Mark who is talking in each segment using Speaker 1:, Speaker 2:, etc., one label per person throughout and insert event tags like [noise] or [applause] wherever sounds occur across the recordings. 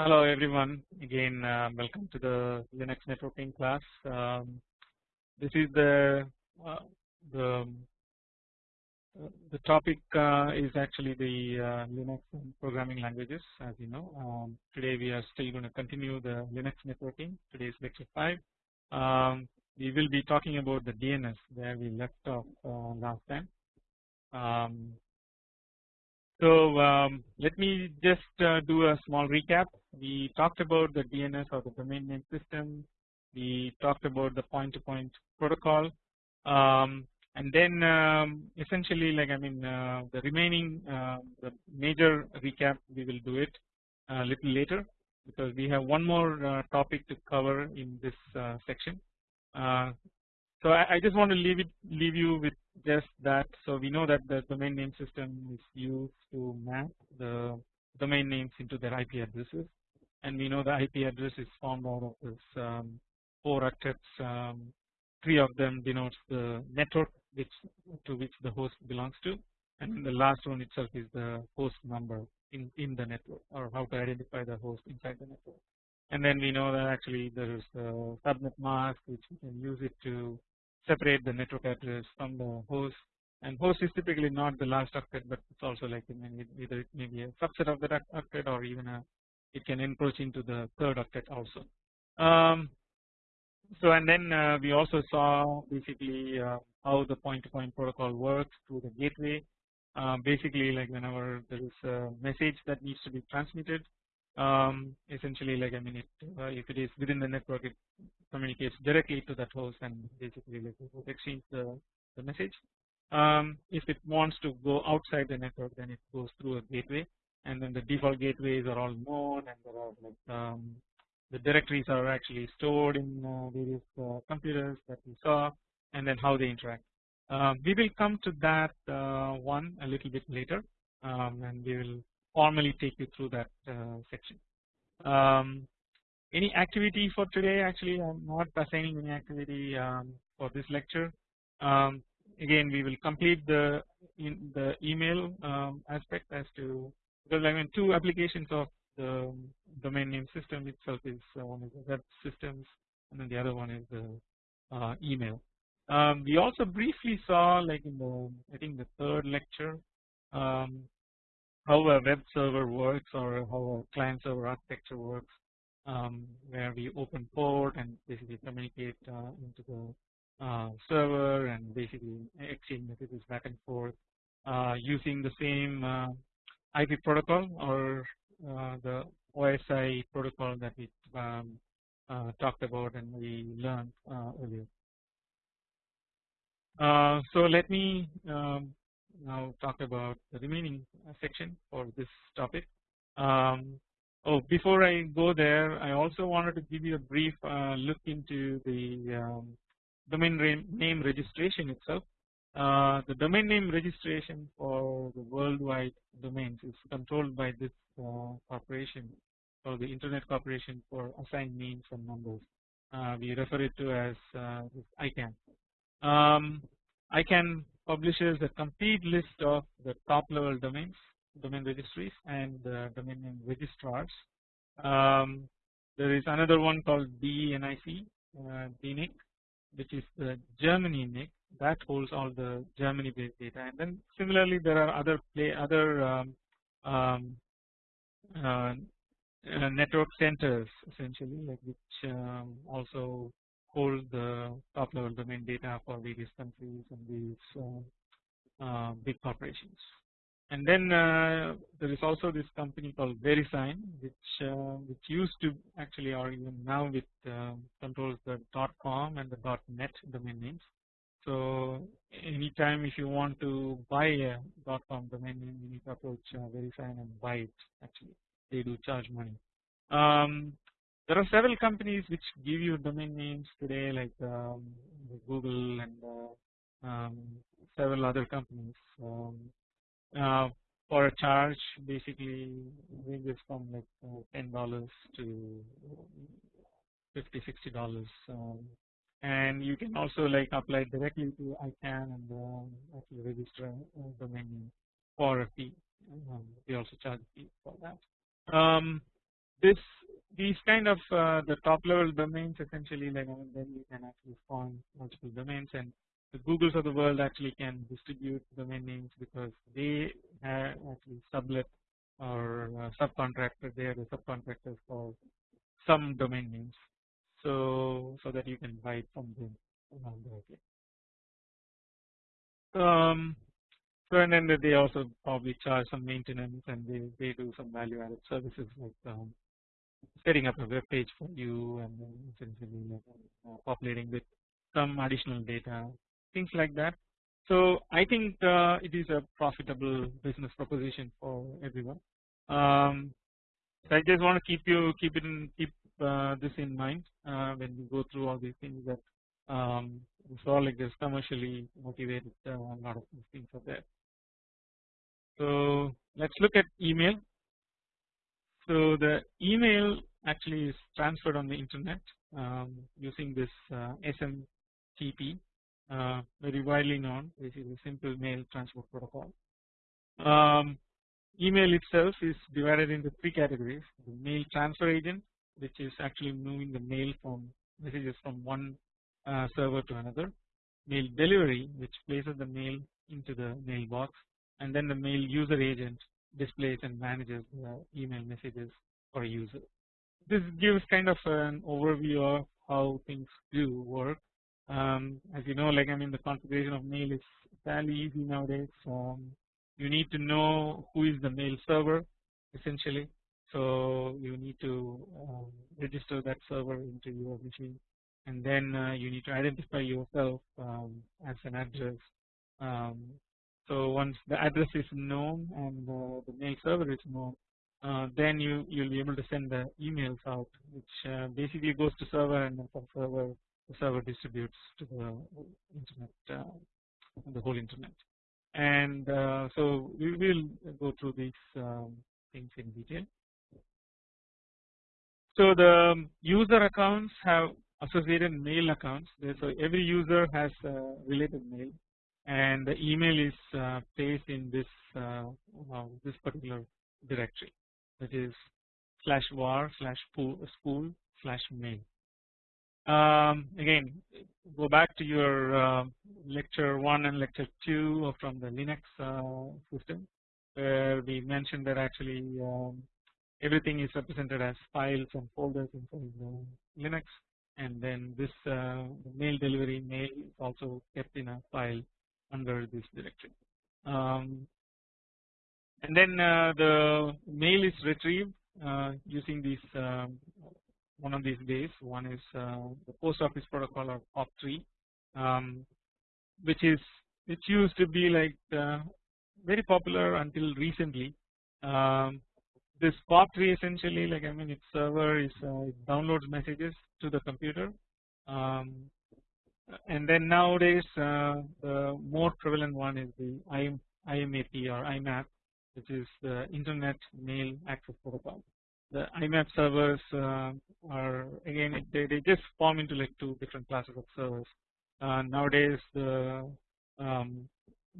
Speaker 1: Hello everyone. Again uh, welcome to the Linux networking class. Um, this is the uh, the the topic uh, is actually the uh, Linux programming languages as you know. Um, today we are still going to continue the Linux networking today is lecture 5 um, we will be talking about the DNS where we left off uh, last time. Um, so um, let me just uh, do a small recap. We talked about the DNS or the domain name system. We talked about the point-to-point -point protocol, um, and then um, essentially, like I mean, uh, the remaining uh, the major recap we will do it a little later because we have one more uh, topic to cover in this uh, section. Uh, so I, I, just want to leave it leave you with just that. So we know that the domain name system is used to map the domain names into their IP addresses, and we know the IP address is formed out of this um, four octets. Um, three of them denotes the network which to which the host belongs to, and the last one itself is the host number in in the network or how to identify the host inside the network. And then we know that actually there is the subnet mask which we can use it to separate the network address from the host and host is typically not the last octet but it's also like either it may be a subset of that octet or even a it can encroach into the third octet also. Um, so and then uh, we also saw basically uh, how the point to point protocol works through the gateway uh, basically like whenever there is a message that needs to be transmitted um, essentially like I mean it uh, if it is within the network it communicates directly to that host and basically like exchange the, the message. Um, if it wants to go outside the network then it goes through a gateway and then the default gateways are all known and there are like um, the directories are actually stored in uh, various uh, computers that we saw and then how they interact. Um, we will come to that uh, one a little bit later um, and we will formally take you through that uh, section. Um, any activity for today actually I am not assigning any activity um, for this lecture. Um, again we will complete the in the email um, aspect as to because I mean two applications of the domain name system itself is uh, one is the web systems and then the other one is the uh, email. Um, we also briefly saw like in the I think the third lecture um, how a web server works or how a client server architecture works um, where we open port and basically communicate uh, into the uh, server and basically exchange messages back and forth uh, using the same uh, IP protocol or uh, the OSI protocol that we um, uh, talked about and we learned earlier. so let me um, now talk about the remaining section for this topic. Um, Oh, before I go there, I also wanted to give you a brief uh, look into the um, domain name registration itself. Uh, the domain name registration for the worldwide domains is controlled by this uh, corporation or the Internet Corporation for Assigned Names and Numbers. Uh, we refer it to as uh, ICANN. Um, ICANN publishes a complete list of the top level domains domain registries and domain name registrars. Um, there is another one called DNIC, uh, DNIC, which is the Germany NIC that holds all the Germany based data and then similarly there are other play other um, um, uh, uh, network centers essentially like which um, also hold the top level domain data for various countries and these uh, uh, big corporations. And then uh, there is also this company called VeriSign, which uh, which used to actually, or even now, with uh, controls the .com and the .net domain names. So anytime if you want to buy a .com domain name, you need to approach uh, VeriSign and buy it. Actually, they do charge money. Um, there are several companies which give you domain names today, like um, Google and uh, um, several other companies. Um, uh, for a charge basically ranges from like uh, ten dollars to 50 60 dollars. Um, and you can also like apply directly to ICANN and um, actually register a domain name for a fee. Um, they also charge a fee for that. Um, this these kind of uh, the top level domains essentially like then you can actually spawn multiple domains and the Googles of the world actually can distribute domain names because they have actually sublet or uh, subcontractor they are the subcontractors for some domain names so so that you can buy from them directly. Um, so and then they also probably charge some maintenance and they, they do some value added services like um, setting up a web page for you and then essentially uh, populating with some additional data things like that. So I think uh, it is a profitable business proposition for everyone. Um, so I just want to keep you keep it in keep uh, this in mind uh, when we go through all these things that um, it's all like this commercially motivated uh, a lot of things are there. So let's look at email. So the email actually is transferred on the internet um, using this uh, SMTP uh, very widely known this is a simple mail transport protocol. Um, email itself is divided into three categories. The mail transfer agent which is actually moving the mail from messages from one uh, server to another. Mail delivery which places the mail into the mailbox. And then the mail user agent displays and manages the email messages for a user. This gives kind of an overview of how things do work. Um, as you know, like I mean, the configuration of mail is fairly easy nowadays. Um, you need to know who is the mail server essentially. So you need to um, register that server into your machine, and then uh, you need to identify yourself um, as an address um, so once the address is known and uh, the mail server is known, uh, then you you'll be able to send the emails out, which uh, basically goes to server and from server the server distributes to the internet, uh, the whole internet. And uh, so we will go through these um, things in detail. So the user accounts have associated mail accounts. So every user has related mail and the email is uh, placed in this uh, this particular directory that is slash var slash spool slash mail. Um, again go back to your uh, lecture 1 and lecture 2 from the Linux uh, system where we mentioned that actually um, everything is represented as files and folders inside Linux and then this uh, mail delivery mail is also kept in a file under this directory. Um, and then uh, the mail is retrieved uh, using these um, one of these ways. One is uh, the post office protocol or POP3, um, which is which used to be like uh, very popular until recently. Um, this POP3 essentially, like I mean, its server is uh, it downloads messages to the computer. Um, and then nowadays uh, the more prevalent one is the IMAP or IMAP which is the Internet Mail Access Protocol. The IMAP servers uh, are again they, they just form into like two different classes of servers. Uh, nowadays the um,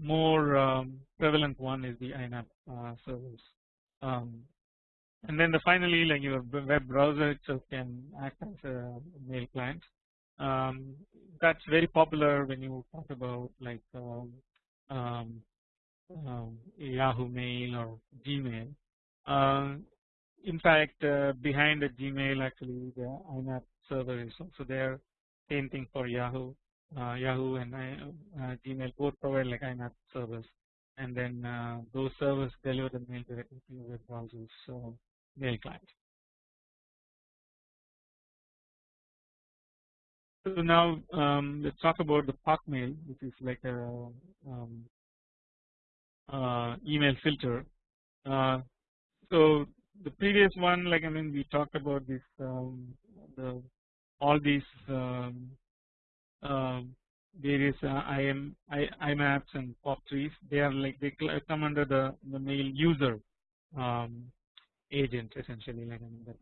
Speaker 1: more um, prevalent one is the IMAP uh, servers. Um, and then the finally like your web browser itself can act as a mail client um, that's very popular when you talk about like um, um, um Yahoo Mail or Gmail. Uh, in fact, uh, behind the Gmail actually the IMAP server is also there. Same thing for Yahoo. Uh, Yahoo and uh, Gmail both provide like IMAP servers, and then uh, those servers deliver the mail directly to your browser's so mail client. So now um, let's talk about the POC mail, which is like a um, uh, email filter. Uh, so the previous one, like I mean, we talked about this, um, the all these um, uh, various IM, I, IMAPs and POP3s. They are like they come under the the mail user um, agent essentially, like I mean, that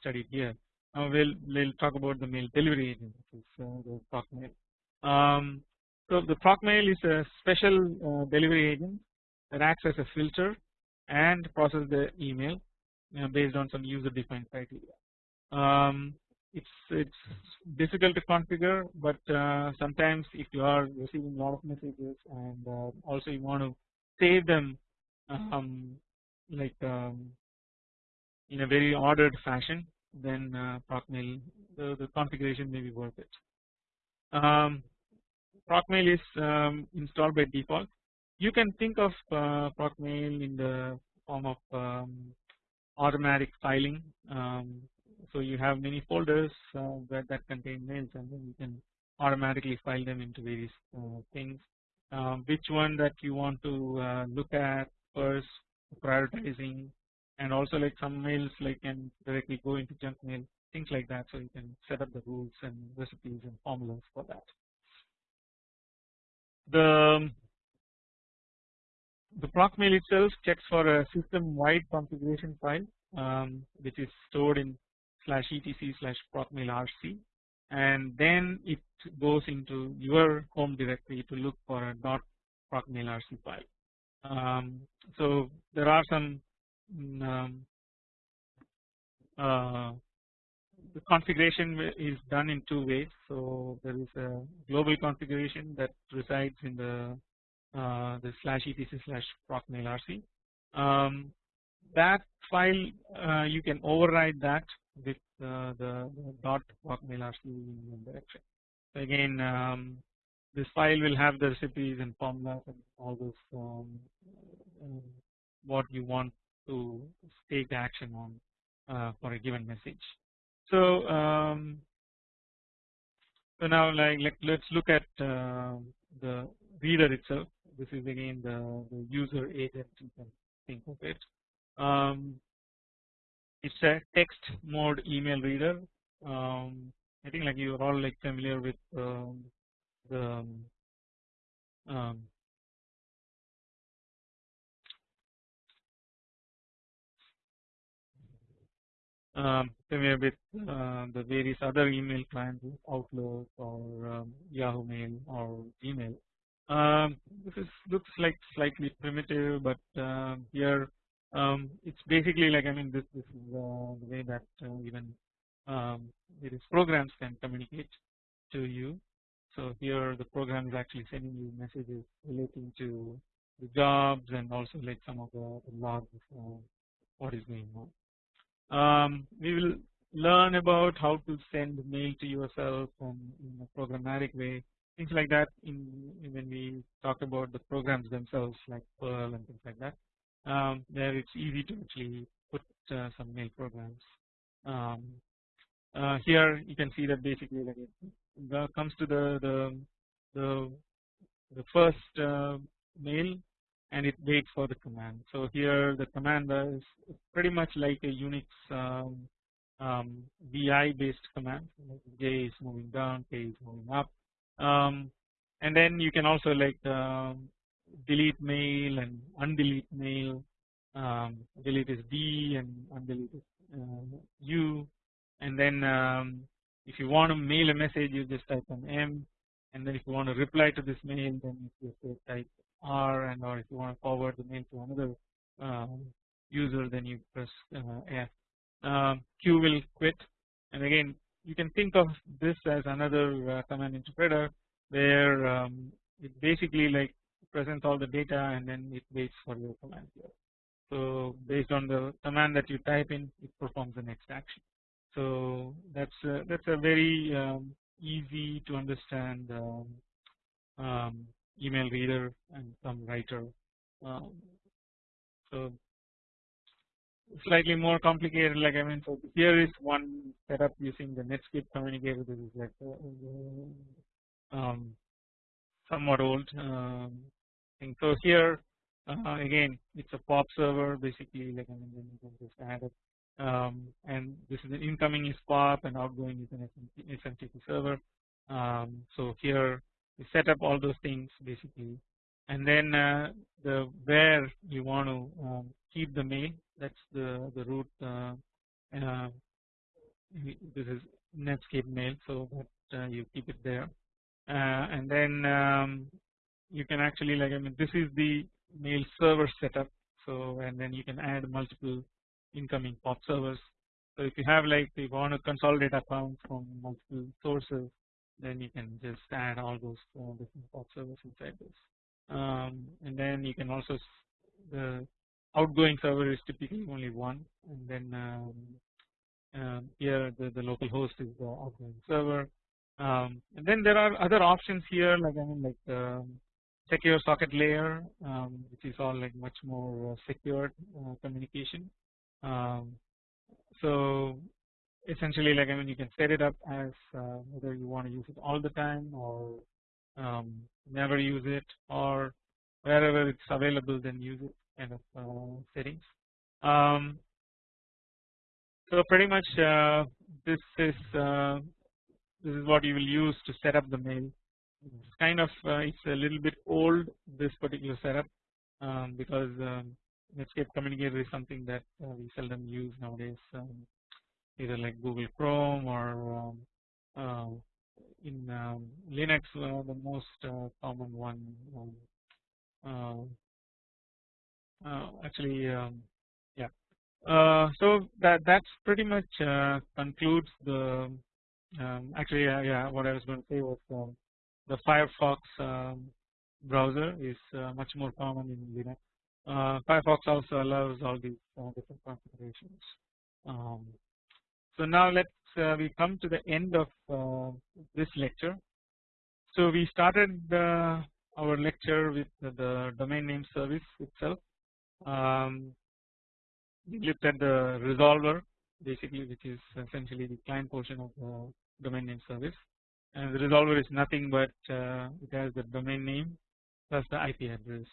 Speaker 1: studied here. Now we'll we'll talk about the mail delivery agent, which is uh, the proc mail. Um, so the ProcMail is a special uh, delivery agent that acts as a filter and process the email. you know, based on some user defined criteria. Um, it's it's difficult to configure, but uh, sometimes if you are receiving a lot of messages and uh, also you want to save them um, like um, in a very ordered fashion, then uh, procmail the, the configuration may be worth it. Um, procmail is um, installed by default. You can think of uh, procmail in the form of um, automatic filing. Um, so you have many folders uh, that, that contain mails and then you can automatically file them into various uh, things. Um, which one that you want to uh, look at first, prioritizing, and also like some mails like can directly go into junk mail, things like that. So you can set up the rules and recipes and formulas for that. The the procmail itself checks for a system wide configuration file um, which is stored in slash etc slash procmail rc and then it goes into your home directory to look for a dot procmail rc file. Um, so there are some um, uh, the configuration is done in two ways. So there is a global configuration that resides in the uh, the slash etc slash procmail rc. Um, that file uh, you can override that with uh, the, dot procmail rc direction. So again um, this file will have the recipes and formulas and all those um, uh, what you want to take action on uh, for a given message. So um, so now like let, us look at uh, the reader itself. This is again the, the user agent you can think of it. Um, it's a text mode email reader. Um, I think like you are all like familiar with um, the um, with uh, the various other email clients Outlook or um, Yahoo Mail or Gmail. Um, this is looks like slightly primitive, but uh, here um, it's basically like I mean this this is uh, the way that uh, even um, various programs can communicate to you. So here the program is actually sending you messages relating to the jobs and also like some of the, logs of what is going on. Um, we will learn about how to send mail to yourself and in a programmatic way things like that in, when we talk about the programs themselves like Perl and things like that. Um, there it's easy to actually put uh, some mail programs. Um, uh, here you can see that basically like it comes to the the the, the first uh, mail and it waits for the command. So here the command is pretty much like a Unix um, um, VI based command. J is moving down, K is moving up, um, and then you can also like um, delete mail and undelete mail. Um, delete is D and undelete is uh, U, and then um, if you want to mail a message, you just type an M, and then if you want to reply to this mail, then you just type R and or if you want to forward the mail to another um, user then you press uh, F. Um, Q will quit and again you can think of this as another uh, command interpreter where um, it basically like presents all the data and then it waits for your command here. So based on the command that you type in it performs the next action. So that's uh, that's a very um, easy to understand um, email reader and some writer. Um, so slightly more complicated like I mean so here is one setup using the Netscape communicator this is like uh, um, somewhat old um, thing. So here uh, again it's a POP server basically like I mean you can just add it um, and this is an incoming is POP and outgoing is an SMTP server. Um, so here you set up all those things basically. And then uh, the where you want to um, keep the mail that's the the root uh, uh, this is Netscape mail so that uh, you keep it there. Uh, and then um, you can actually like I mean this is the mail server setup. So and then you can add multiple incoming POP servers. So if you have like you want to consolidate accounts from multiple sources then you can just add all those uh, different POP servers inside this. Um, and then you can also the outgoing server is typically only one and then um, um, here the, the local host is the outgoing server. Um, and then there are other options here like I mean like um, secure socket layer um, which is all like much more uh, secured uh, communication. So essentially like I mean you can set it up as uh, whether you want to use it all the time or um, never use it or wherever it's available then use it kind of uh, settings. Um, so pretty much uh, this is uh, this is what you will use to set up the mail. It's kind of uh, it's a little bit old this particular setup um, because um, Netscape Communicator is something that uh, we seldom use nowadays um, either like Google Chrome or um, uh, in um, Linux uh, the most uh, common one um, uh, uh, actually um, yeah. Uh, so that that's pretty much concludes the um, actually yeah what I was going to say was um, the Firefox um, browser is much more common in Linux. Firefox also allows all these different configurations so now let's uh, we come to the end of uh, this lecture. So we started our lecture with the domain name service itself. Um, we looked at the resolver basically which is essentially the client portion of the domain name service and the resolver is nothing but uh, it has the domain name plus the IP address.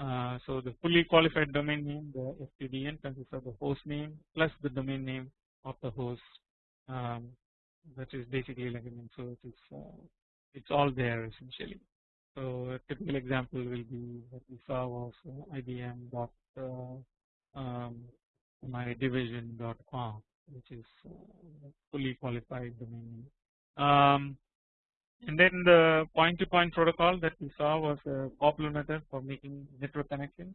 Speaker 1: Uh, so the fully qualified domain name the FQDN consists of the host name plus the domain name of the host um, that is basically mean so it is uh, it's all there essentially. So a typical example will be what we saw was uh, IBM dot uh, um, my division dot com which is uh, fully qualified domain um, and then the point to point protocol that we saw was a popular method for making network connections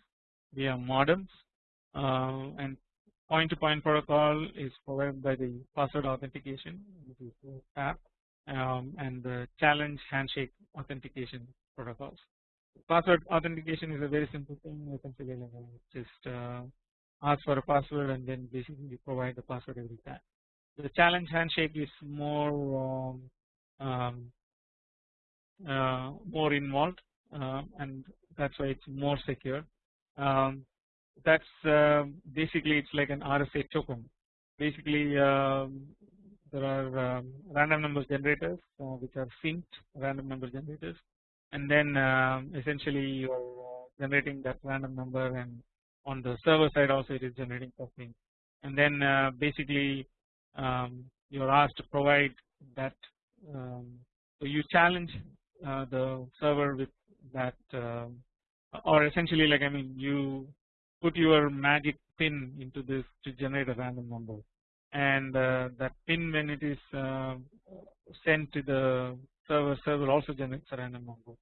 Speaker 1: via modems uh, and point to point protocol is provided by the password authentication PAP um, and the challenge handshake authentication protocols. Password authentication is a very simple thing essentially just uh, ask for a password and then basically provide the password every time. The challenge handshake is more um, um, uh, more involved uh, and that's why it's more secure. Um, that's uh, basically it's like an RSA token. Basically, um, there are um, random number generators uh, which are synced random number generators, and then um, essentially you are uh, generating that random number, and on the server side also it is generating something, and then uh, basically um, you are asked to provide that. So you challenge uh, the server with that, or essentially like I mean you put your magic pin into this to generate a random number. And uh, that pin when it is uh, sent to the server server also generates a random number.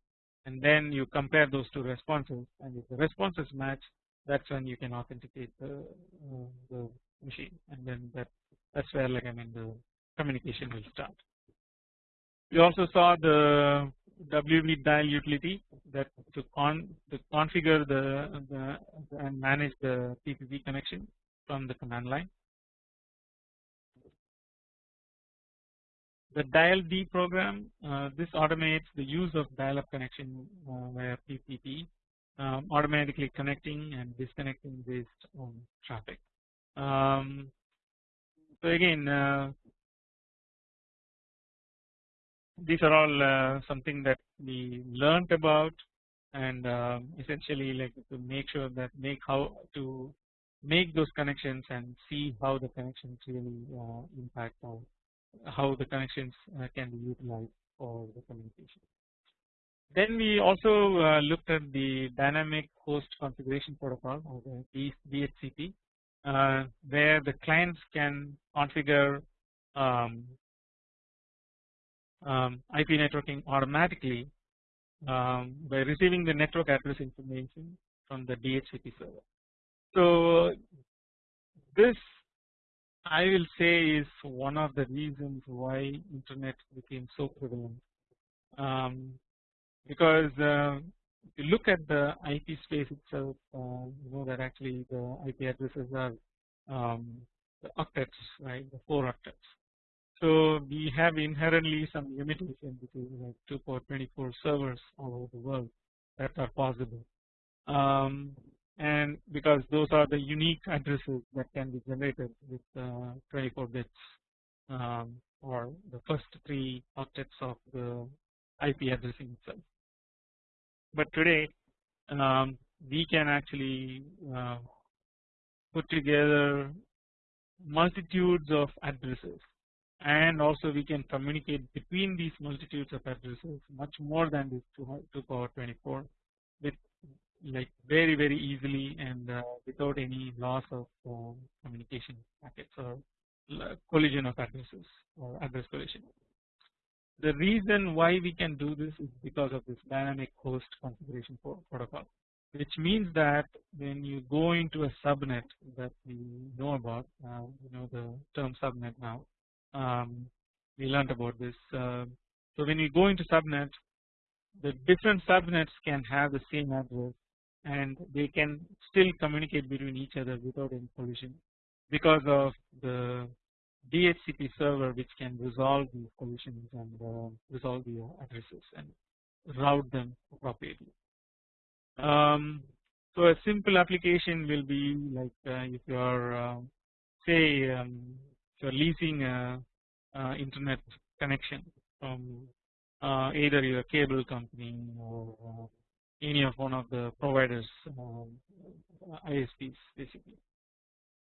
Speaker 1: And then you compare those two responses and if the responses match that's when you can authenticate the, uh, the machine. And then that that's where like I mean the communication will start. We also saw the wvdial utility that to con to configure the, the, and manage the TCP connection from the command line. The dial D program uh, this automates the use of dial-up connection uh, via PPP um, automatically connecting and disconnecting based on traffic. Um, so again uh, these are all uh, something that we learned about and um, essentially like to make sure that make how to make those connections and see how the connections really uh, impact on how the connections uh, can be utilized for the communication. Then we also uh, looked at the dynamic host configuration protocol or the DHCP uh, where the clients can configure um, um, IP networking automatically um, by receiving the network address information from the DHCP server. So this I will say is one of the reasons why internet became so prevalent um, because uh, if you look at the IP space itself uh, you know that actually the IP addresses are um, the octets right the 4 octets. So we have inherently some limitation which is like 2 power 24 servers all over the world that are possible um, and because those are the unique addresses that can be generated with uh, 24 bits um, or the first 3 octets of the IP addressing itself. But today um, we can actually uh, put together multitudes of addresses and also we can communicate between these multitudes of addresses much more than this 2 power 24 with like very very easily and uh, without any loss of uh, communication packets or collision of addresses or address collision. The reason why we can do this is because of this dynamic host configuration protocol which means that when you go into a subnet that we know about uh, you know the term subnet now um, we learned about this uh, so when you go into subnet the different subnets can have the same address and they can still communicate between each other without any collision because of the DHCP server which can resolve these collisions and uh, resolve the addresses and route them appropriately. Um, so a simple application will be like uh, if you are uh, say um, are leasing a, a, internet connection from uh, either your cable company or uh, any of one of the providers ISPs basically.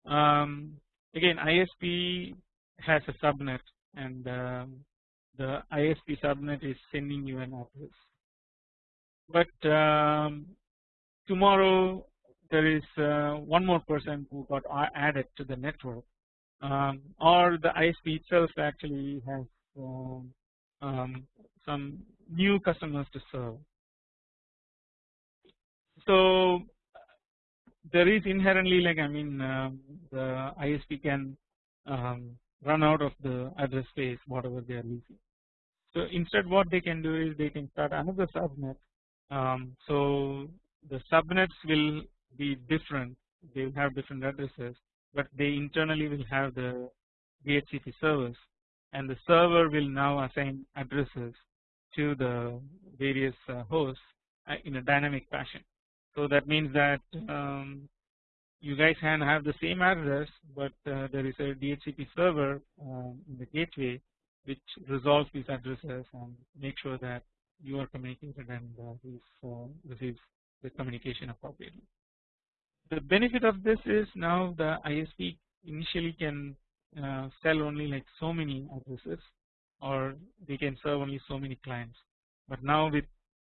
Speaker 1: Um, again ISP has a subnet and um, the ISP subnet is sending you an address but um, tomorrow there is uh, one more person who got added to the network um, or the ISP itself actually has um, um, some new customers to serve. So there is inherently like I mean um, the ISP can um, run out of the address space whatever they are leasing. So instead what they can do is they can start another subnet um, so the subnets will be different they will have different addresses but they internally will have the DHCP servers and the server will now assign addresses to the various uh, hosts uh, in a dynamic fashion. So that means that um, you guys can have the same address but uh, there is a DHCP server um, in the gateway which resolves these addresses and make sure that you are communicated and uh, uh, receives the communication appropriately. The benefit of this is now the ISP initially can uh, sell only like so many addresses or they can serve only so many clients but now with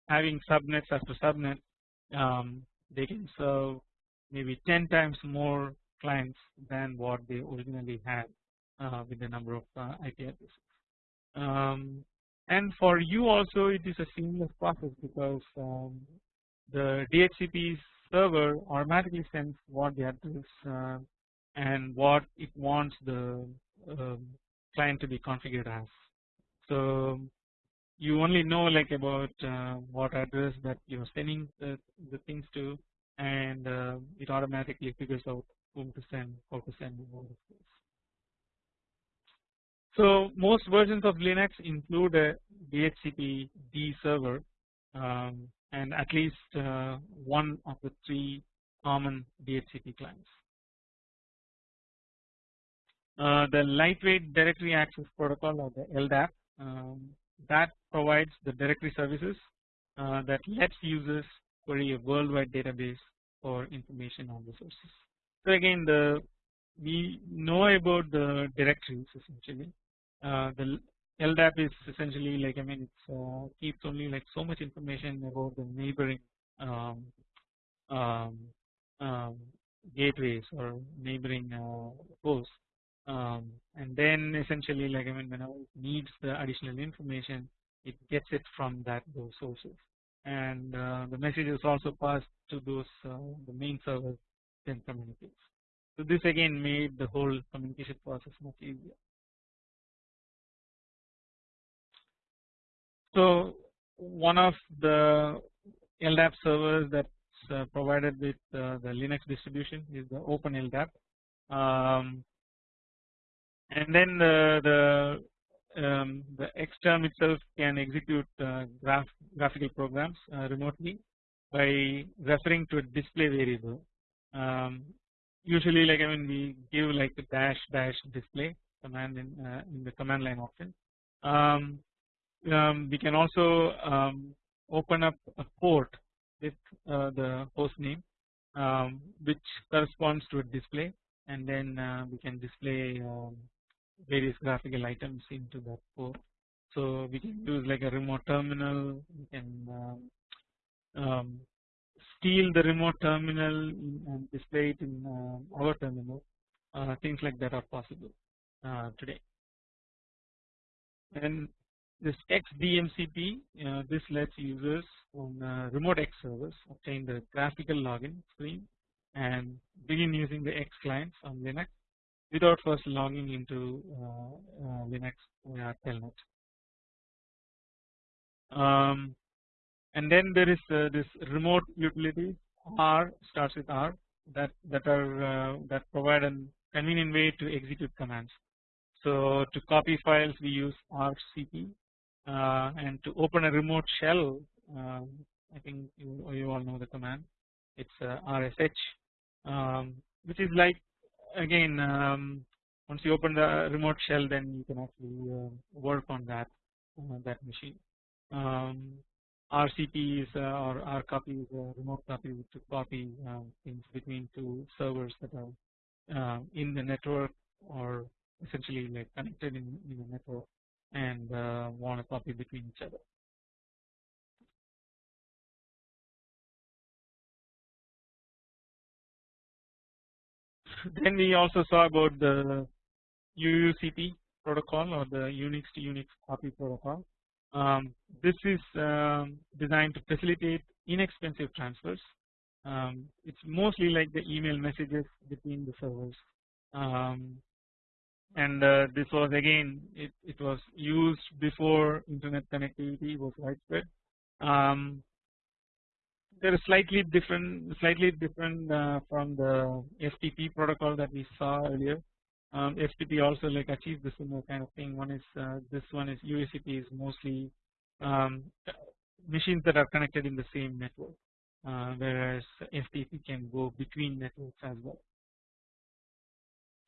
Speaker 1: having subnets after subnet um, they can serve maybe 10 times more clients than what they originally had uh, with the number of uh, IP addresses. Um, and for you also it is a seamless process because um, the DHCP server automatically sends what the address uh, and what it wants the um, client to be configured as. So you only know like about uh, what address that you are sending the, the things to and uh, it automatically figures out whom to send, how to send all of this. So most versions of Linux include a DHCP D server um, and at least uh, one of the three common DHCP clients. Uh, the lightweight directory access protocol or the LDAP um, that provides the directory services uh, that lets users query a worldwide database for information on the sources. So again the we know about the directories essentially uh, the LDAP is essentially like I mean uh, keeps only like so much information about the neighboring um, um, um, gateways or neighboring uh, hosts um, and then essentially like I mean whenever it needs the additional information it gets it from that those sources and uh, the message is also passed to those uh, the main server then communicates. So this again made the whole communication process much easier. So one of the LDAP servers that's uh, provided with uh, the Linux distribution is the Open LDAP, um, and then the the um, the XTerm itself can execute uh, graph graphical programs remotely by referring to a display variable. Um, usually, like I mean, we give like a dash dash display command in in the command line option. Um, um, we can also um, open up a port with uh, the host name um, which corresponds to a display and then uh, we can display um, various graphical items into that port. So we can use like a remote terminal, we can um, um steal the remote terminal and display it in our terminal. Uh, things like that are possible uh, today. And this XDMCP, uh, this lets users on uh, remote X servers obtain the graphical login screen and begin using the X clients on Linux without first logging into uh, uh, Linux via Telnet. Um, and then there is uh, this remote utility R starts with R that that are uh, that provide a convenient way to execute commands. So to copy files we use RCP and to open a remote shell uh, I think you, you all know the command. It's uh, RSH um, which is like again um, once you open the remote shell then you can actually uh, work on that uh, that machine. Um, RCP is uh, or RCopy is a remote copy to copy um, things between two servers that are uh, in the network or essentially like connected in, in the network and uh, want to copy between each other. [laughs] then we also saw about the UUCP protocol or the Unix to Unix copy protocol. Um, this is um, designed to facilitate inexpensive transfers. Um, it's mostly like the email messages between the servers. And uh, this was again it, it was used before internet connectivity was widespread. Um, there is slightly different slightly different uh, from the FTP protocol that we saw earlier. Um, FTP also like achieves the similar kind of thing. One is uh, this one is UUCP is mostly um, machines that are connected in the same network, uh, whereas FTP can go between networks as well.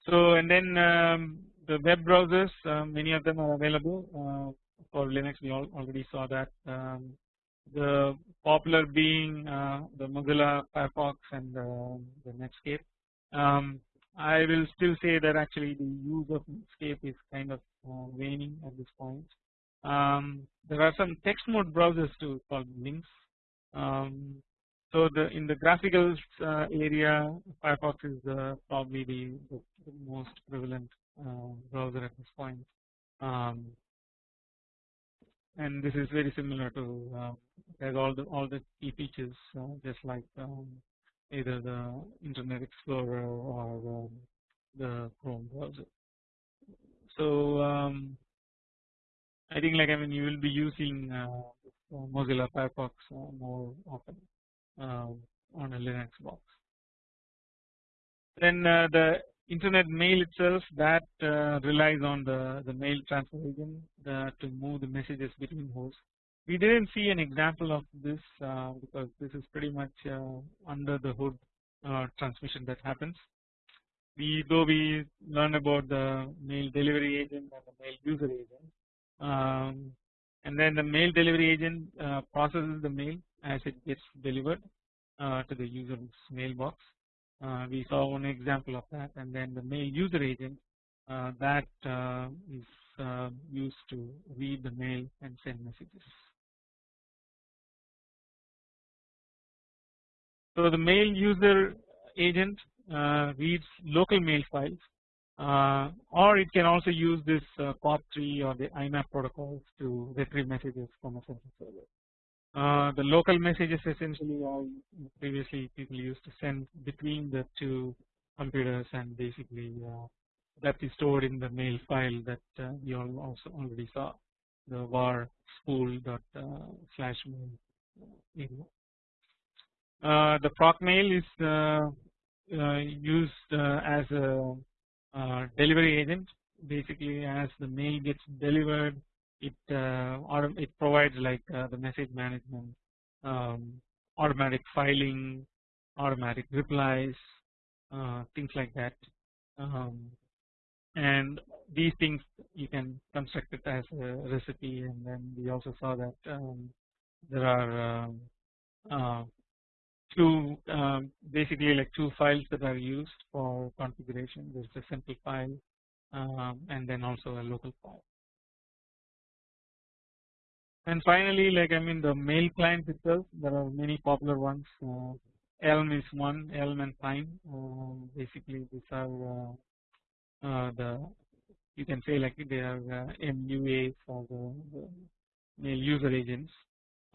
Speaker 1: So and then um, the web browsers uh, many of them are available uh, for Linux we all already saw that um, the popular being uh, the Mozilla Firefox and uh, the Netscape. Um, I will still say that actually the use of Netscape is kind of uh, waning at this point. Um, there are some text mode browsers too called Lynx. Um, so the in the graphical uh, area, Firefox is uh, probably the, the, most prevalent uh, browser at this point, um, and this is very similar to uh, has all the all the key features uh, just like um, either the Internet Explorer or um, the Chrome browser. So um, I think like I mean you will be using uh, Mozilla Firefox more often a Linux box. Then uh, the internet mail itself that uh, relies on the, the mail transfer agent to move the messages between hosts. We didn't see an example of this uh, because this is pretty much uh, under the hood uh, transmission that happens. We though we learn about the mail delivery agent and the mail user agent um, and then the mail delivery agent uh, processes the mail as it gets delivered uh, to the user's mailbox. Uh, we saw one example of that and then the mail user agent uh, that uh, is uh, used to read the mail and send messages. So the mail user agent reads local mail files uh, or it can also use this uh, POP3 or the IMAP protocols to retrieve messages from a central server. Uh, the local messages essentially are previously people used to send between the two computers and basically uh, that is stored in the mail file that uh, you all also already saw the var spool dot uh, slash mail. Uh, the proc mail is uh, uh, used as a delivery agent basically as the mail gets delivered it it provides like the message management um, automatic filing automatic replies things like that. Um, and these things you can construct it as a recipe and then we also saw that um, there are um, uh, two um, basically like two files that are used for configuration. There is a simple file um, and then also a local file and finally like I mean the mail client itself there are many popular ones uh, Elm is one Elm and Pine uh, basically these are uh, uh, the you can say like they are uh, MUA for the, the mail user agents.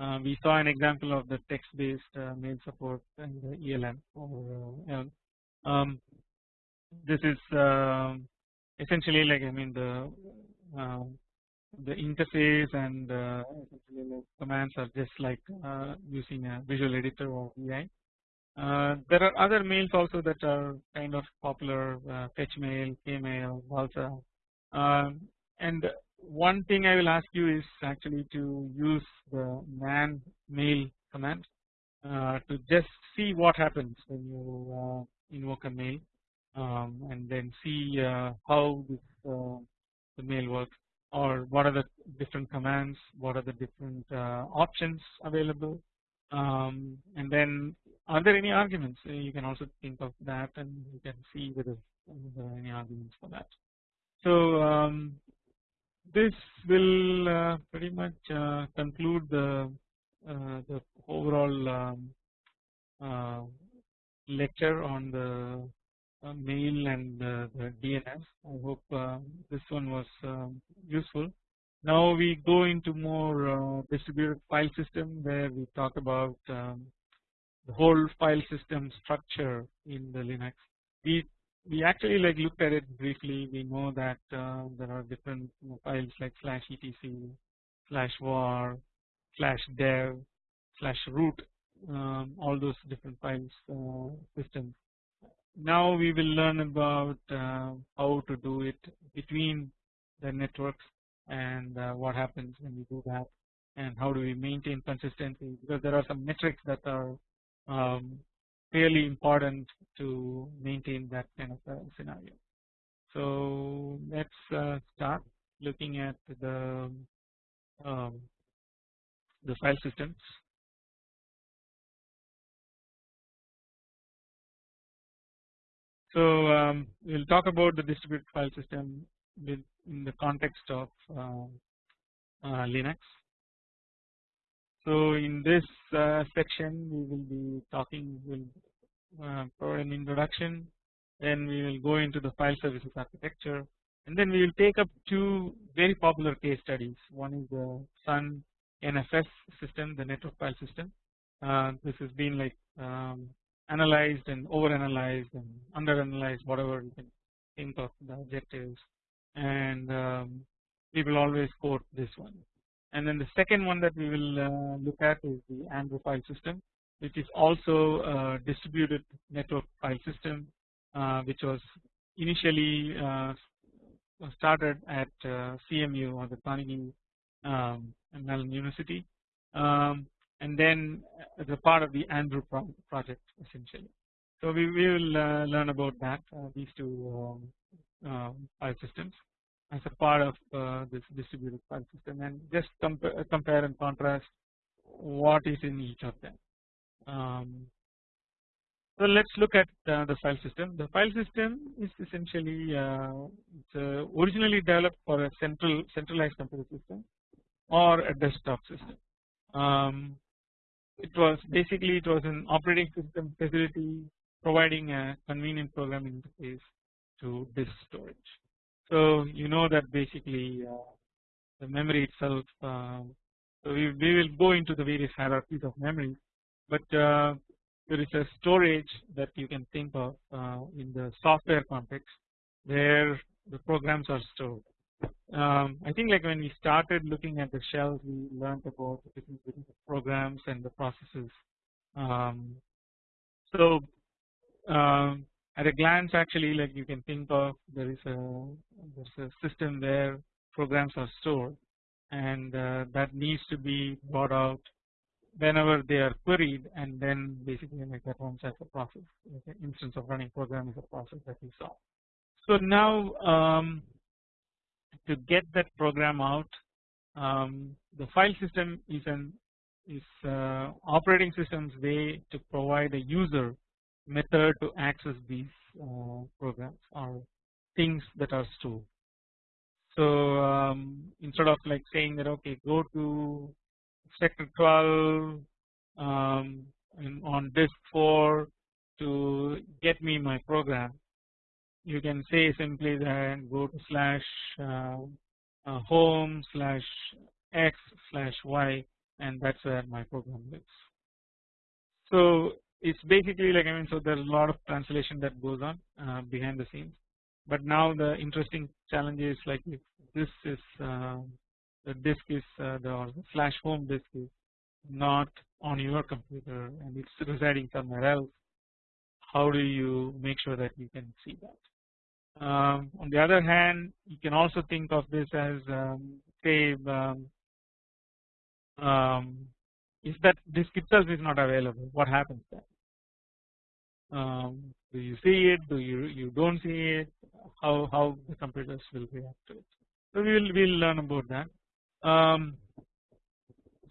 Speaker 1: Uh, we saw an example of the text based mail support in the ELM or Elm. Um, this is um, essentially like I mean the the interface and uh, commands are just like uh, using a visual editor or VI. Uh, there are other mails also that are kind of popular uh, fetch mail, KMail, balsa um, and one thing I will ask you is actually to use the man mail command uh, to just see what happens when you uh, invoke a mail um, and then see uh, how this the mail works or what are the different commands, what are the different options available um, and then are there any arguments uh, you can also think of that and you can see whether there are any arguments for that. So um, this will uh, pretty much uh, conclude the uh, the overall um, uh, lecture on the uh, mail and the DNS. I hope this one was um, useful. Now we go into more distributed file system where we talk about um, the whole file system structure in the Linux. We we actually like looked at it briefly. We know that uh, there are different files like slash etc, slash var, slash dev, slash root, um, all those different files uh, systems. Now we will learn about uh, how to do it between the networks and uh, what happens when we do that and how do we maintain consistency because there are some metrics that are um, really important to maintain that kind of scenario. So let's uh, start looking at the um, the file systems. So um, we'll talk about the distributed file system with, in the context of uh, uh, Linux. So in this uh, section we will be talking will uh, for an introduction. Then we will go into the file services architecture. And then we will take up two very popular case studies. One is the Sun NFS system the network file system. Uh, this has been like um, analyzed and over analyzed and under analyzed whatever you can think of the objectives and um, we will always quote this one. And then the second one that we will uh, look at is the Andrew file system which is also a distributed network file system uh, which was initially uh, started at CMU or the Carnegie um, Mellon University. Um, and then as a part of the Andrew pro project essentially. So we, will uh, learn about that uh, these two um, uh, file systems as a part of uh, this distributed file system and just compare, compare and contrast what is in each of them. Um, so let's look at uh, the file system. The file system is essentially uh, it's uh, originally developed for a central centralized computer system or a desktop system. Um, it was basically it was an operating system facility providing a convenient programming interface to disk storage. So you know that basically uh, the memory itself. Uh, so we, we will go into the various hierarchies of memory, but uh, there is a storage that you can think of in the software context where the programs are stored. Um, I think like when we started looking at the shells we learned about the difference between programs and the processes. Um, so um, at a glance actually like you can think of there is a there's a system where programs are stored and uh, that needs to be brought out whenever they are queried and then basically like that runs as a process like an instance of running program is a process that we saw. So now um, to get that program out um, the file system is an is uh, operating system's way to provide a user method to access these uh, programs or things that are stored. So um, instead of like saying that okay go to sector 12 um, on disk 4 to get me my program you can say simply that go to slash uh, uh, home slash x slash y and that's where my program lives. So it's basically like I mean so there's a lot of translation that goes on uh, behind the scenes but now the interesting challenge is like if this is uh, the disk is uh, the, slash home disk is not on your computer and it's residing somewhere else how do you make sure that you can see that um, on the other hand you can also think of this as um, say um, um, if that disk itself is not available what happens then? Um, do you see it? Do you you don't see it? How how the computers will react to it? So we will we'll learn about that. Um,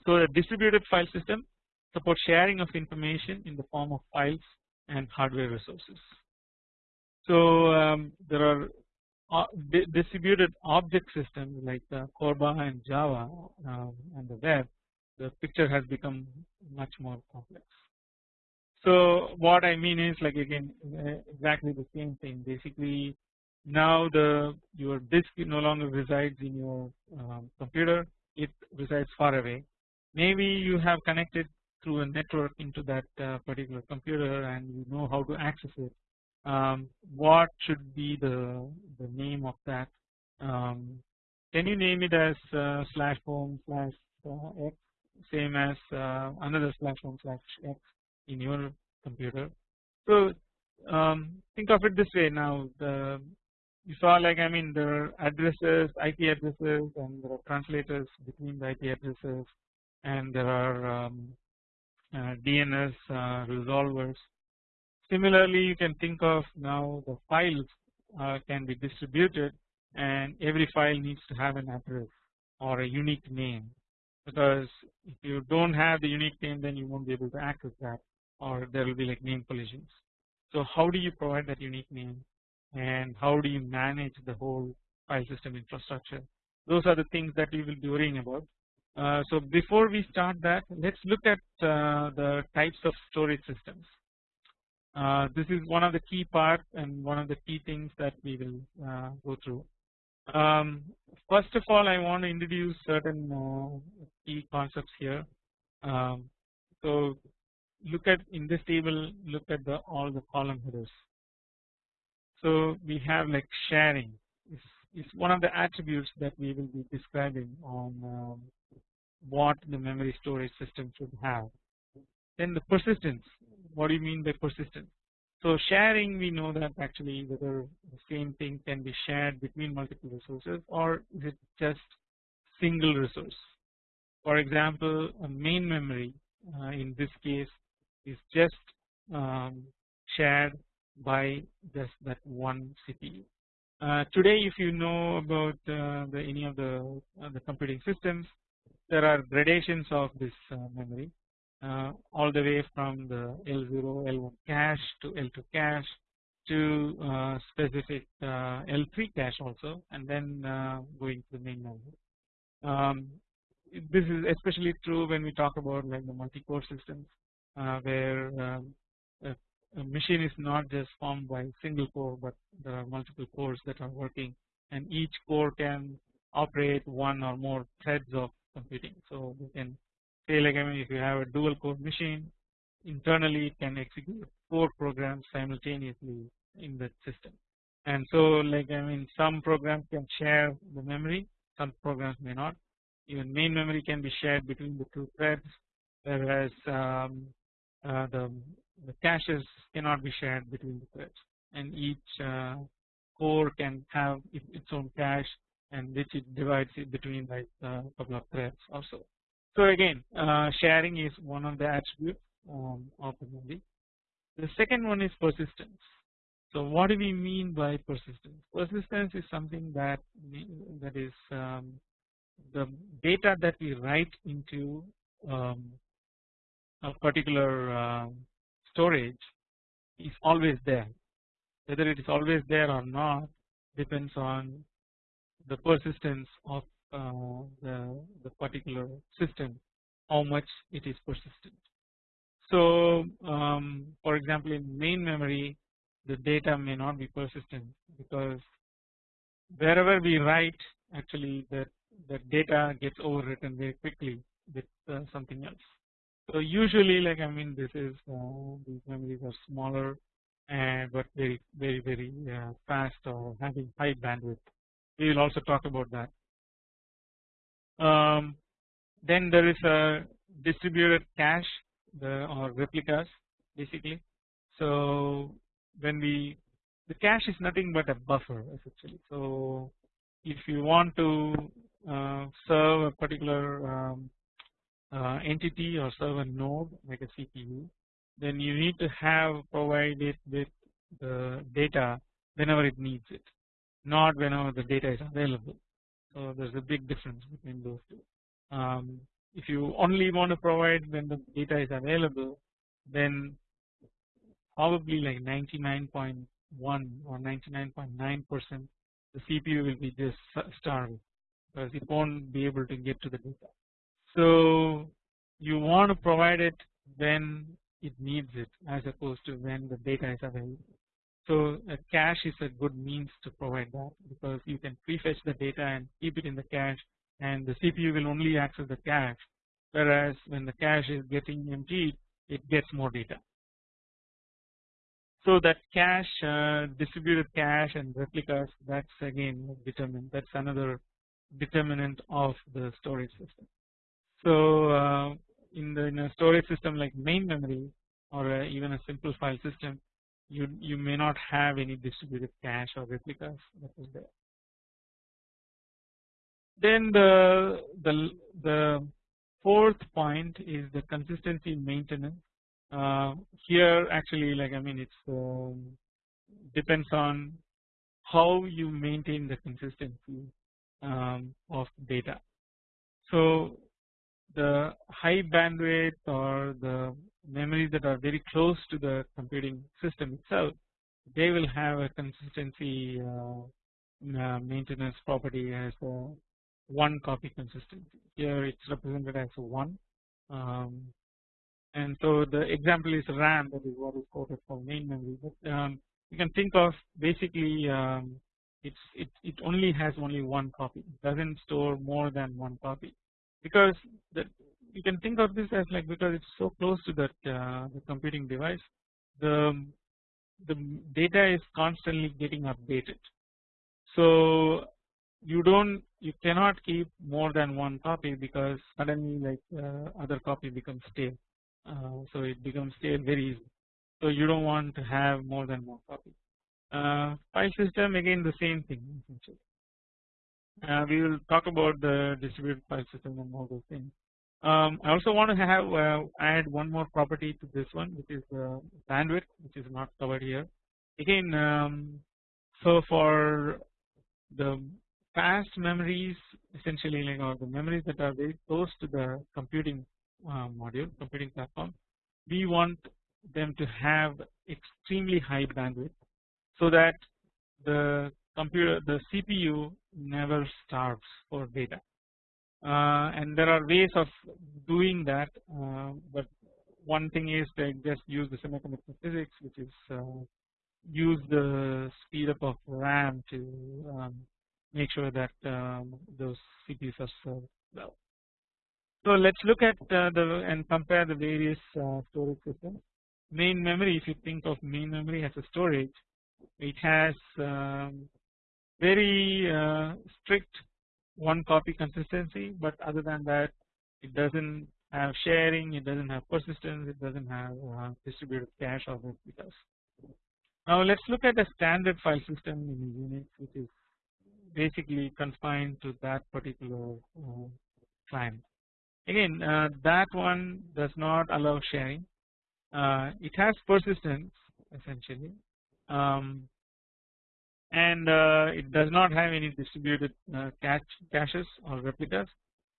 Speaker 1: so a distributed file system supports sharing of information in the form of files and hardware resources so um, there are uh, distributed object systems like uh, Corba and Java um, and the web the picture has become much more complex. So what I mean is like again exactly the same thing. Basically now the your disk no longer resides in your um, computer. It resides far away. Maybe you have connected through a network into that uh, particular computer and you know how to access it um, what should be the the name of that um, can you name it as uh, slash home slash uh, x same as uh, another slash home slash x in your computer. So um, think of it this way now the you saw like I mean there are addresses IP addresses and there are translators between the IP addresses and there are um, uh, DNS uh, resolvers. Similarly you can think of now the files uh, can be distributed and every file needs to have an address or a unique name because if you don't have the unique name then you won't be able to access that or there will be like name collisions. So how do you provide that unique name and how do you manage the whole file system infrastructure those are the things that we will be worrying about. Uh, so before we start that let's look at uh, the types of storage systems. Uh, this is one of the key parts and one of the key things that we will uh, go through. Um, first of all I want to introduce certain uh, key concepts here. Um, so look at in this table look at the all the column headers. So we have like sharing is, is one of the attributes that we will be describing on um, what the memory storage system should have. Then the persistence what do you mean by persistence so sharing we know that actually whether the same thing can be shared between multiple resources or is it just single resource. For example a main memory uh, in this case is just um, shared by just that one CPU. Uh, today if you know about uh, the any of the, uh, the computing systems there are gradations of this uh, memory all the way from the L0 L1 cache to L2 cache to uh, specific uh, L3 cache also and then going to the main memory. Um, this is especially true when we talk about like the multi-core systems where um, a, a machine is not just formed by single core but there are multiple cores that are working and each core can operate one or more threads of computing. So we can say like I mean if you have a dual core machine internally it can execute 4 programs simultaneously in that system. And so like I mean some programs can share the memory some programs may not. Even main memory can be shared between the two threads whereas um, uh, the, the caches cannot be shared between the threads. And each uh, core can have its own cache and which it divides it between like a couple of threads also. So again uh, sharing is one of the attributes um, of the memory. The second one is persistence. So what do we mean by persistence? Persistence is something that that is um, the data that we write into um, a particular uh, storage is always there. Whether it is always there or not depends on the persistence of the, the particular system, how much it is persistent. So um, for example in main memory the data may not be persistent because wherever we write actually the, the data gets overwritten very quickly with uh, something else. So usually like I mean this is uh, these memories are smaller and but very very very uh, fast or having high bandwidth. We will also talk about that. Um, then there is a distributed cache the or replicas basically. So when we the cache is nothing but a buffer essentially. So if you want to uh, serve a particular um, uh, entity or serve a node like a CPU then you need to have provided with the data whenever it needs it not whenever the data is available. So there is a big difference between those two. Um, if you only want to provide when the data is available then probably like 99.1 or 99.9 percent the CPU will be just starved because it won't be able to get to the data. So you want to provide it when it needs it as opposed to when the data is available. So a cache is a good means to provide that because you can prefetch the data and keep it in the cache and the CPU will only access the cache whereas when the cache is getting emptied it gets more data. So that cache uh, distributed cache and replicas that's again determined that's another determinant of the storage system. So uh, in the in a storage system like main memory or uh, even a simple file system you you may not have any distributed cache or replicas that is there. Then the the the fourth point is the consistency maintenance uh, here actually like I mean it's um, depends on how you maintain the consistency um, of data. So the high bandwidth or the memories that are very close to the computing system itself they will have a consistency uh, uh, maintenance property as a one copy consistency. Here it's represented as 1 um, and so the example is RAM that is what is quoted for main memory but um, you can think of basically um, it's it, it only has only one copy it doesn't store more than one copy because the, you can think of this as like because it's so close to that uh, the computing device the the data is constantly getting updated so you don't you cannot keep more than one copy because suddenly like uh, other copy becomes stale uh, so it becomes stale very easy. So you don't want to have more than one copy. Uh, file system again the same thing essentially. Uh, we will talk about the distributed file system and all those things. Um, I also want to have uh, add one more property to this one which is uh, bandwidth which is not covered here. Again um, so for the fast memories essentially like or the memories that are very close to the computing uh, module computing platform we want them to have extremely high bandwidth so that the computer the CPU never starves for data and there are ways of doing that uh, but one thing is to just use the semiconductor physics which is uh, use the speed up of RAM to um, make sure that um, those CPUs are served well. So let us look at uh, the and compare the various uh, storage systems. Main memory, if you think of main memory as a storage, it has um, very uh, strict one copy consistency, but other than that, it doesn't have sharing, it doesn't have persistence, it doesn't have uh, distributed cache or replicas. Now let's look at a standard file system in Unix, which is basically confined to that particular uh, client. Again, uh, that one does not allow sharing. Uh, it has persistence essentially, um, and uh, it does not have any distributed uh, cache caches or replicas.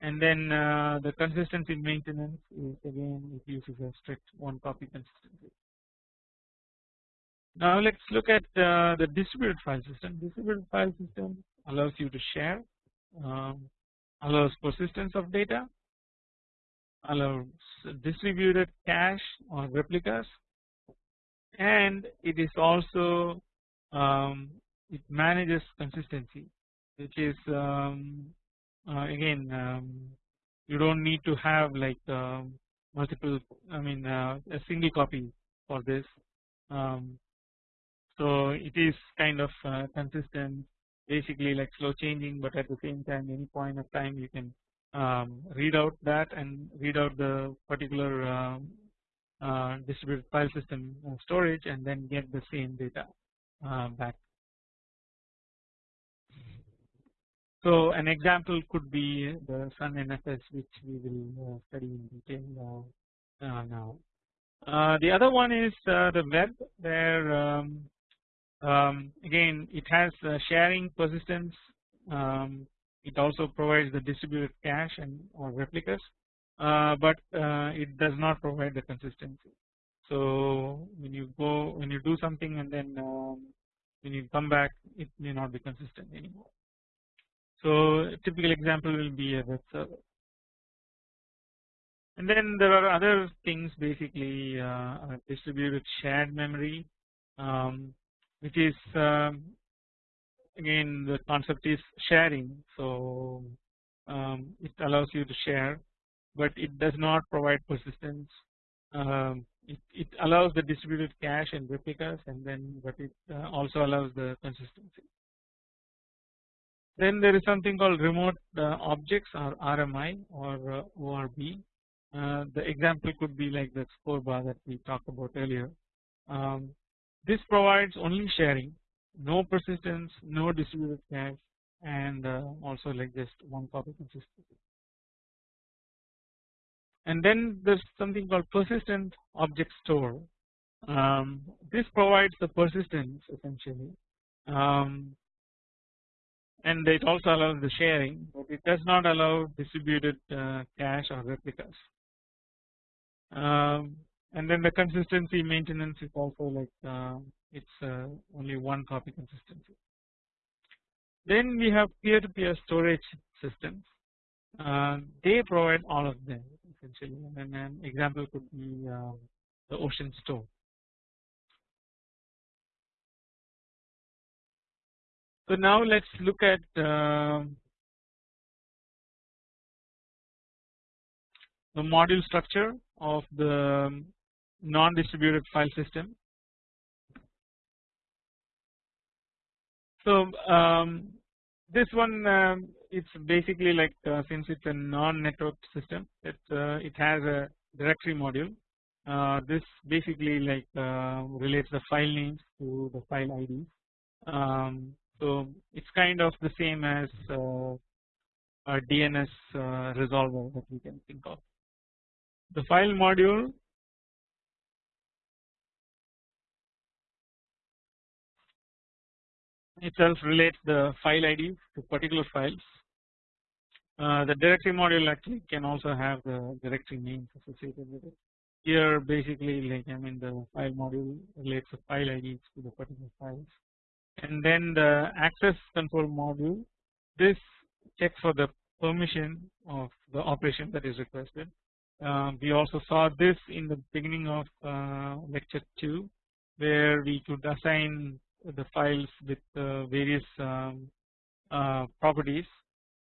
Speaker 1: And then uh, the consistency maintenance is again it uses a strict one copy consistency. Now let's look at uh, the distributed file system. Distributed file system allows you to share, um, allows persistence of data, allows distributed cache or replicas, and it is also um, it manages consistency, which is um, uh, again um, you don't need to have like um, multiple I mean uh, a single copy for this um, so it is kind of uh, consistent basically like slow changing but at the same time any point of time you can um, read out that and read out the particular um, uh, distributed file system uh, storage and then get the same data uh, back. So an example could be the Sun NFS which we will uh, study in detail uh, now. the other one is the web where um, um, again it has sharing persistence um, it also provides the distributed cache and or replicas uh, but uh, it does not provide the consistency. So when you go when you do something and then um, when you come back it may not be consistent anymore. So typical example will be a web server. And then there are other things basically uh, distributed shared memory um, which is um, again the concept is sharing. So um, it allows you to share but it does not provide persistence. Um, it, it, allows the distributed cache and replicas and then but it uh, also allows the consistency then there is something called remote uh, objects or RMI or uh, ORB uh, the example could be like the CORBA that we talked about earlier um, this provides only sharing, no persistence, no distributed cache, and also like just one copy consistency. And then there's something called persistent object store. Um, this provides the persistence essentially, um, and it also allows the sharing, but it does not allow distributed uh, cache or replicas. Um, and then the consistency maintenance is also like uh, it's uh, only one copy consistency. Then we have peer-to-peer storage systems. Uh, they provide all of them essentially, and an example could be uh, the Ocean Store. So now let's look at uh, the module structure of the non-distributed file system. So um, this one um, it's basically like uh, since it's a non-networked system it uh, it has a directory module uh, this basically like uh, relates the file names to the file IDs um, so it's kind of the same as uh, a DNS uh, resolver that we can think of the file module itself relates the file ID to particular files. Uh, the directory module actually can also have the directory names associated with it. Here basically like I mean the file module relates the file IDs to the particular files and then the access control module this checks for the permission of the operation that is requested. Uh, we also saw this in the beginning of uh, lecture 2 where we could assign the files with uh, various um, uh, properties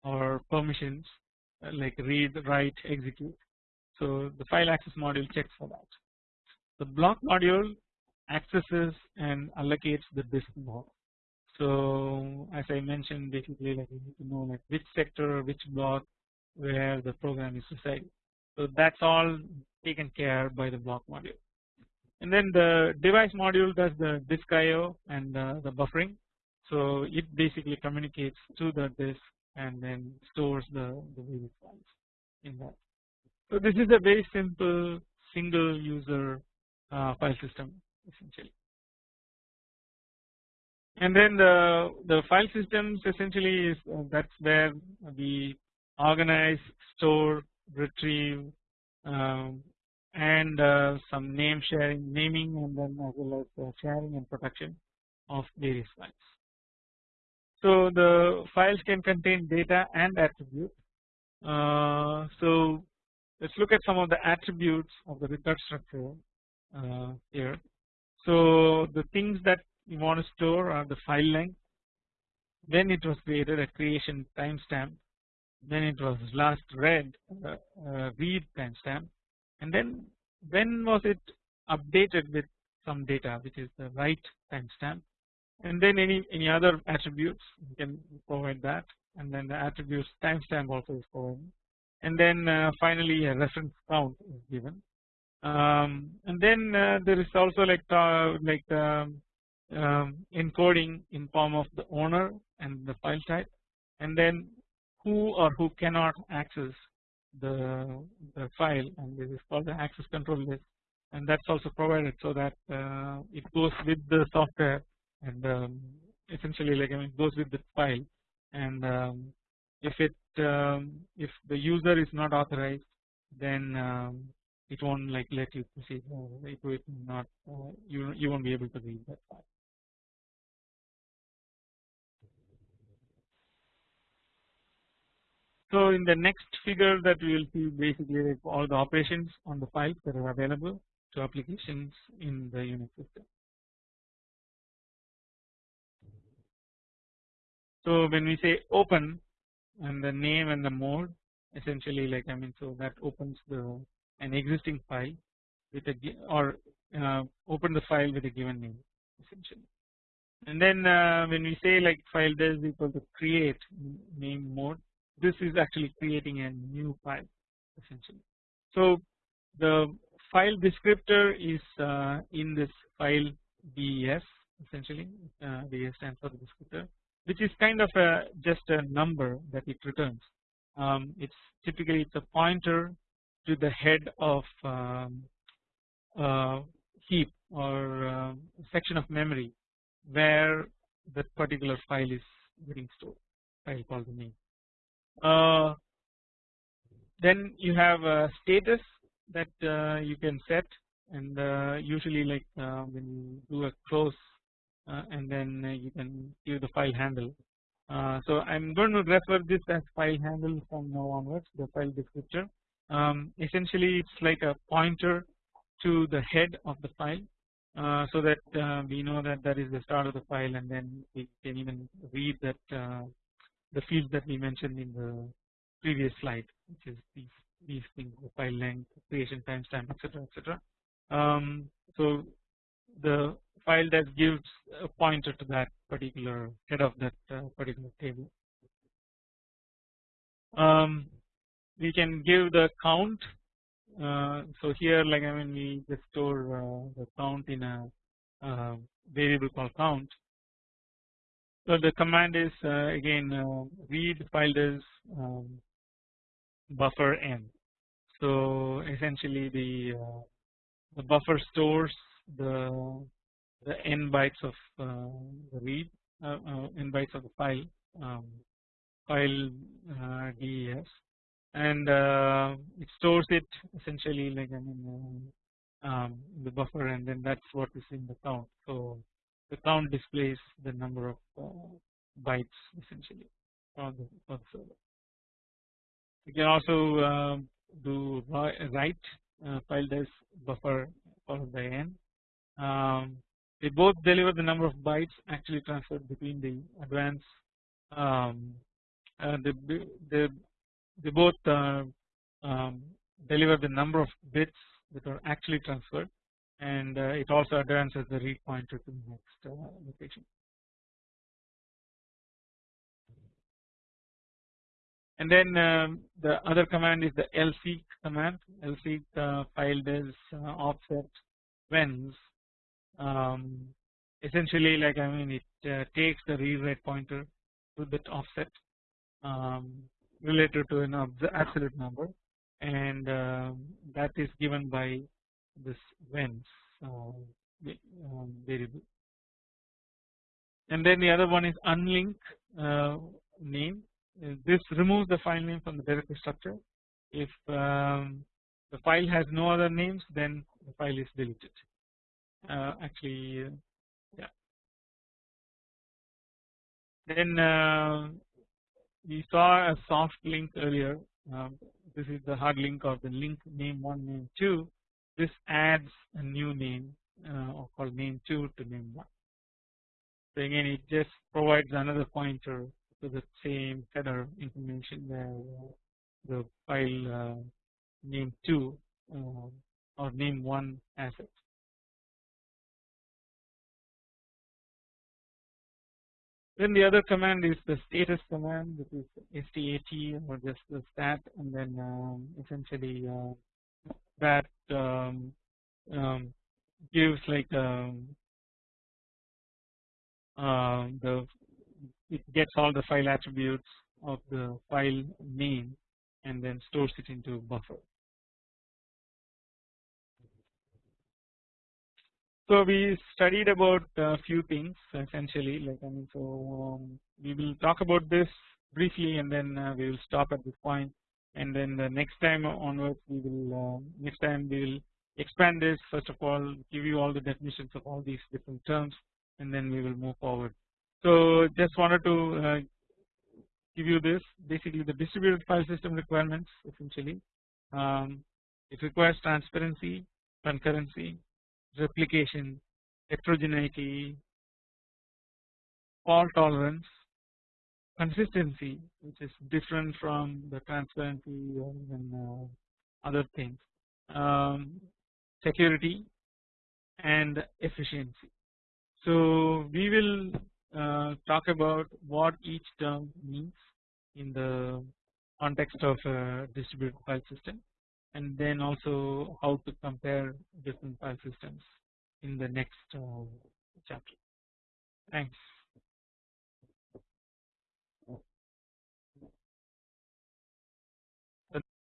Speaker 1: or permissions uh, like read, write, execute. So the file access module checks for that. The block module accesses and allocates the disk block. So as I mentioned basically like you need to know like which sector which block where the program is residing. So that's all taken care by the block module. And then the device module does the disk IO and uh, the buffering. So it basically communicates to the disk and then stores the, the various files in that. So this is a very simple single user uh, file system essentially. And then the the file systems essentially is uh, that's where we organize, store, retrieve, um, and uh, some name sharing, naming, and then as well as uh, sharing and protection of various files. So the files can contain data and attributes. Uh, so let's look at some of the attributes of the record structure uh, here. So the things that you want to store are the file length, then it was created a creation timestamp, then it was last read uh, uh, read timestamp, and then when was it updated with some data which is the write timestamp, and then any any other attributes you can provide that, and then the attributes timestamp also is provided, and then uh, finally a reference count is given. Um, and then uh, there is also like uh, like um, um, encoding in form of the owner and the file type and then who or who cannot access the, the file and this is called the access control list. And that's also provided so that uh, it goes with the software and um, essentially like I mean goes with the file. And um, if it um, if the user is not authorized then um, it won't like let you proceed. It will not uh, you you won't be able to read that file. So in the next figure that we will see basically all the operations on the files that are available to applications in the Unix system. So when we say open and the name and the mode essentially like I mean so that opens the an existing file with a or uh, open the file with a given name essentially. And then uh, when we say like file is equal to create name mode, this is actually creating a new file essentially. So the file descriptor is uh, in this file des essentially uh, des stands for the descriptor which is kind of a just a number that it returns. Um, it's typically it's a pointer to the head of um, heap or uh, section of memory where that particular file is getting stored file called the name. Uh, then you have a status that uh, you can set and uh, usually like uh, when you do a close and then you can give the file handle. so I'm going to refer this as file handle from now onwards the file descriptor um, essentially it's like a pointer to the head of the file uh, so that uh, we know that that is the start of the file and then we can even read that uh, the fields that we mentioned in the previous slide which is these these things the file length creation timestamp etc etc um, so the file that gives a pointer to that particular head of that uh, particular table. Um, we can give the count. Uh, so here like I mean we just store uh, the count in a uh, variable called count so the command is uh, again uh, read file does um, buffer n so essentially the uh, the buffer stores the the n bytes of the read n bytes of the file um, file des and uh, it stores it essentially like I mean uh, um, the buffer and then that's what is in the count. So the count displays the number of uh, bytes essentially for the, for the server. You can also um, do write uh, file des buffer followed by n. Um, they both deliver the number of bytes actually transferred between the advanced um, uh, the the they both uh, um, deliver the number of bits that are actually transferred and uh, it also advances the read pointer to the next uh, location. And then um, the other command is the lseek command. lseek uh, file des uh, offset whence. Um, essentially, like I mean, it uh, takes the read pointer to that offset um, related to an absolute number, and um, that is given by this whence uh, um, variable. And then the other one is unlink uh, name uh, this removes the file name from the directory structure. If um, the file has no other names, then the file is deleted. Uh, actually, uh, yeah. Then uh, we saw a soft link earlier. Um, this is the hard link of the link name one name two. This adds a new name uh, called name two to name one. So again, it just provides another pointer to the same header information where uh, the file uh, name 2 uh, or name 1 asset. Then the other command is the status command which is stat or just the stat and then um, essentially uh, that um, um, gives like um, uh, the it gets all the file attributes of the file name and then stores it into buffer. So we studied about a few things essentially like I mean so um, we will talk about this briefly and then uh, we will stop at this point and then the next time onwards we will uh, next time we will expand this. First of all give you all the definitions of all these different terms and then we will move forward. So just wanted to uh, give you this. Basically the distributed file system requirements essentially. Um, it requires transparency, concurrency, replication, heterogeneity, fault tolerance, consistency which is different from the transparency and uh, other things, um, security and efficiency. So we will uh, talk about what each term means in the context of a distributed file system and then also how to compare different file systems in the next uh, chapter. Thanks.